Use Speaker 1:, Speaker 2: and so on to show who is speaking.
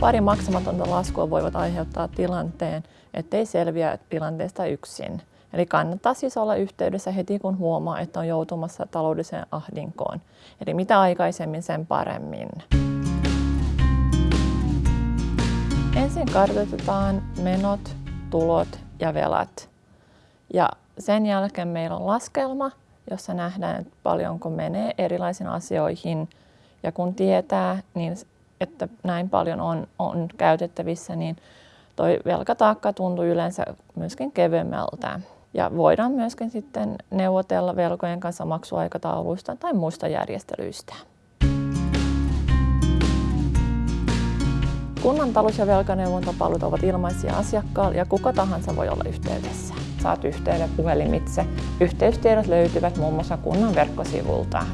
Speaker 1: pari maksamatonta laskua voivat aiheuttaa tilanteen, ettei selviä tilanteesta yksin. Eli kannattaa siis olla yhteydessä heti, kun huomaa, että on joutumassa taloudelliseen ahdinkoon. Eli mitä aikaisemmin, sen paremmin. Ensin kartoitetaan menot, tulot ja velat. Ja sen jälkeen meillä on laskelma, jossa nähdään, että paljonko menee erilaisiin asioihin. Ja kun tietää, niin että näin paljon on, on käytettävissä, niin toi velkataakka tuntuu yleensä myöskin kevyemmältä. Ja voidaan myöskin sitten neuvotella velkojen kanssa maksuaikatauluista tai muista järjestelyistä. Kunnan talous- ja velkaneuvontapalvelut ovat ilmaisia asiakkaalle ja kuka tahansa voi olla yhteydessä. Saat yhteyden puhelimitse. Yhteystiedot löytyvät muun muassa kunnan verkkosivulta.